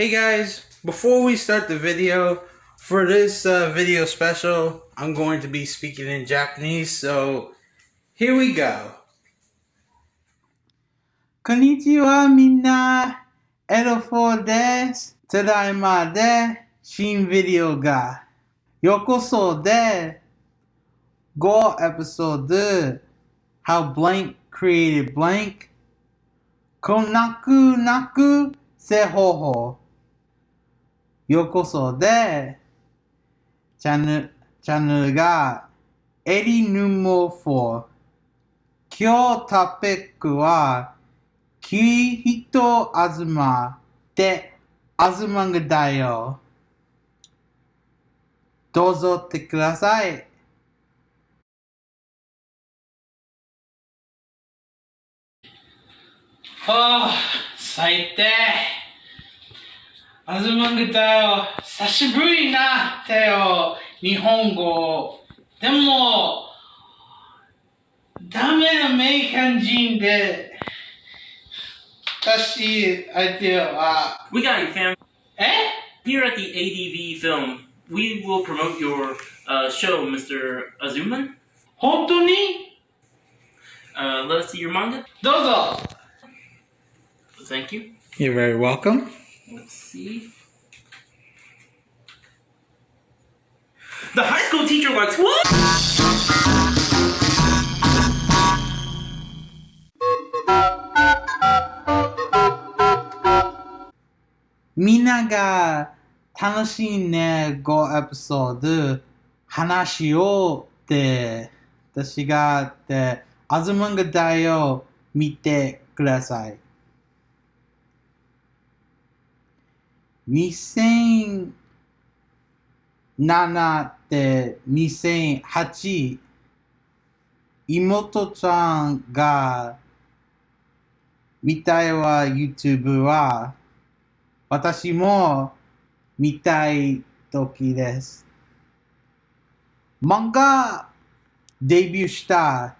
Hey guys, before we start the video, for this uh, video special, I'm going to be speaking in Japanese, so here we go. Konnichiwa minna, Edo4 desu, tadaima de, shin video ga, yokoso de, go episode, how blank created blank, konaku naku sehoho. ようこそでチャンネルチャンネルがエリヌモ4今日トピックはキリヒトアズマでアズマンガだよどうぞってくださいはあ、最低。アズマングだよ。久しぶりになったよ。日本語。でも、ダメなメイカン人で、私、相手は、 We got you, fam. え Here at the ADV Film, we will promote your uh, show, Mr. Azuman. 本当に Uh, let us see your manga. どうぞ。 Thank you. You're very welcome. Let's see. The high school teacher likes what? みんなが楽しいね5エピソード話しようって私がってアズマンガだよ見てください2007って2008妹ちゃんが見たいは YouTube は私も見たい時です。漫画デビューした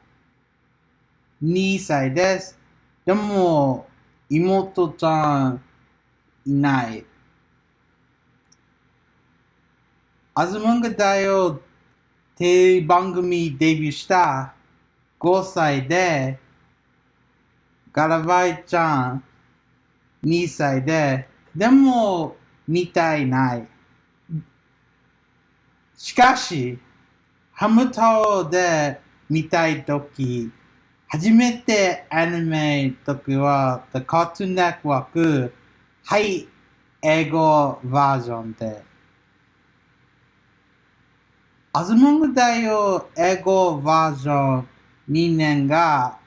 2歳です。でも妹ちゃんいない。アズマンガだよテレビ番組デビューした5歳でガラバイちゃん2歳で、でも見たいない。しかし、ハム太郎で見たいとき、初めてアニメときは、The Cartoon Network、はい、英語バージョンで。アズモングだよ、英語バージョン2年が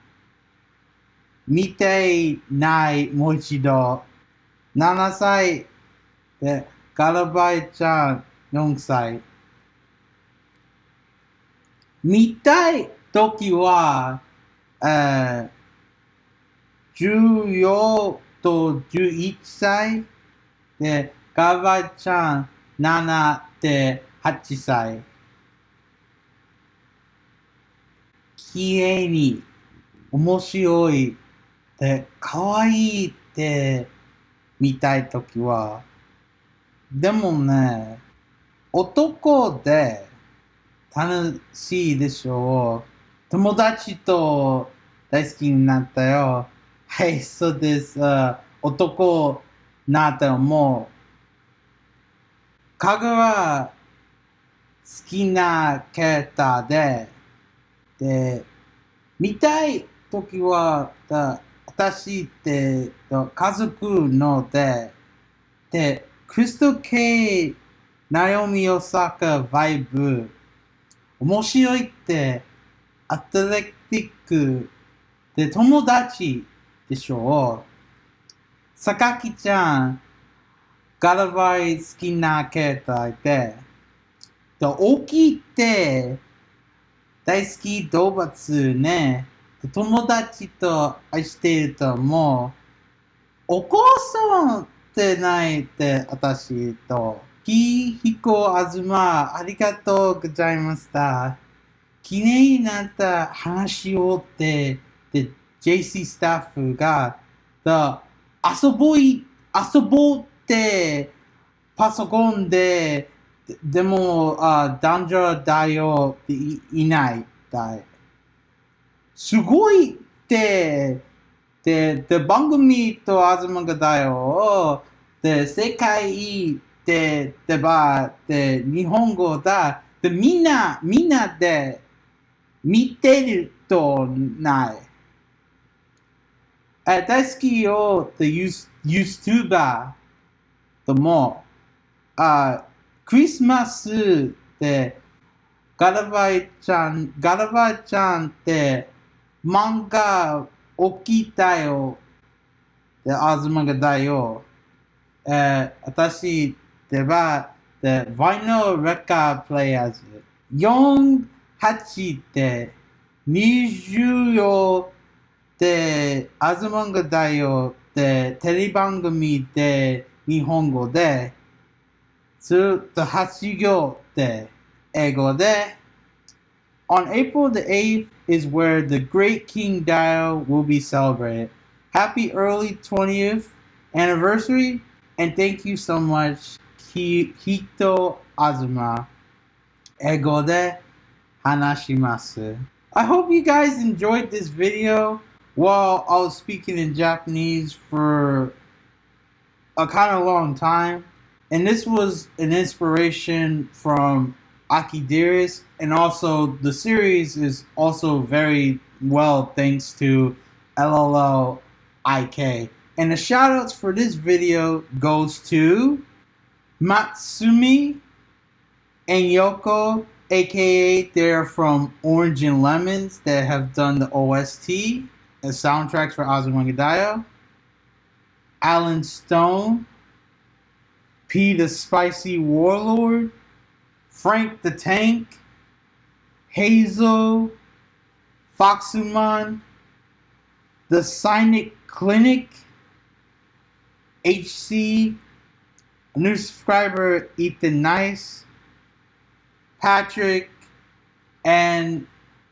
見てないもう一度。7歳で、ガラバイちゃん4歳。見たいときは、えー、14と11歳で、ガラバイちゃん7で8歳。きれいに面白いで、可愛いって見たいときは、でもね、男で楽しいでしょう。友達と大好きになったよ。はい、そうです。男なったらもう、かぐは好きなキャラクターで、で、見たいときは、だ私って家族ので、で、クリスト系、ナオミ・オサカ、バイブ、面白いって、アトレティックで友達でしょう。榊ちゃん、ガラバイ好きなキャラクターで、で大きいって、大好き動物ね。友達と愛しているともう、お母さんってないって私と、きひこあずま、ありがとうございました。きれいになった話をって、で、JC スタッフが、だ遊ぼい、遊ぼうって、パソコンで、ででも、あ男女だよっていいない。だいすごいって、で、で、番組と東がだよ。で、世界で、でば、で、日本語だ。で、みんな、みんなで見てるとない。あ大好きよ、で、ユー YouTuber とも、あクリスマスで、ガラバイちゃん、ガラバイちゃんって漫画起きたよ。で、東がだよ。えー、私では、で、ワイノレカープレイヤーズ。4、8で、24で、東がだよ。で、テレビ番組で、日本語で、to the Hatsuyo Day, Ego On April the 8th is where the Great King Dao will be celebrated. Happy early 20th anniversary, and thank you so much, Hito Azuma. Ego de Hanashimasu. I hope you guys enjoyed this video while I was speaking in Japanese for a kind of long time. And this was an inspiration from Akidiris, and also the series is also very well thanks to LLL IK. And the shoutouts for this video goes to Matsumi and Yoko, aka they're from Orange and Lemons that have done the OST and soundtracks for Azumangadayo. Alan Stone, P the Spicy Warlord, Frank the Tank, Hazel, Foxuman, the Cynic Clinic, HC, a new subscriber Ethan Nice, Patrick, and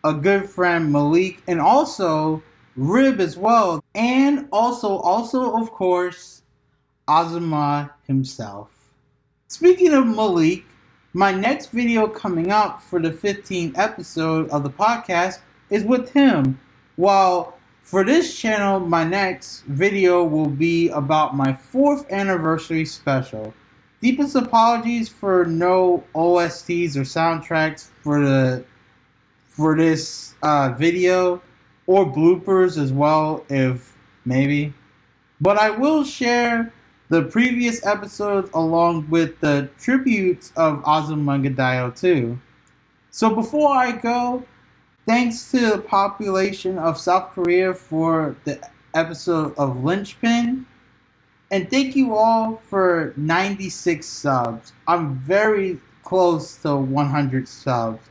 a good friend Malik, and also Rib as well, and also, also of course, Azuma himself. Speaking of Malik, my next video coming up for the 15th episode of the podcast is with him. While for this channel, my next video will be about my fourth anniversary special. Deepest apologies for no OSTs or soundtracks for the for this uh, video or bloopers as well, if maybe. But I will share the previous episodes along with the tributes of Azumangadayo too. So before I go, thanks to the population of South Korea for the episode of Lynchpin. And thank you all for 96 subs. I'm very close to 100 subs.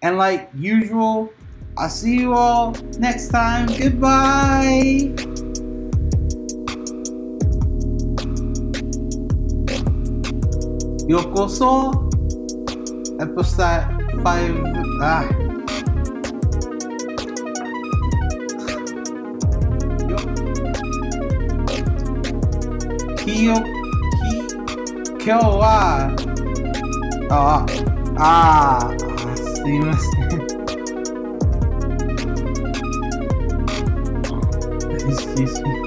And like usual, I'll see you all next time. Goodbye. Yokoso, episode 5. Ah. Kiyo, ki, kyo wa, ah, ah, すいません。Excuse me.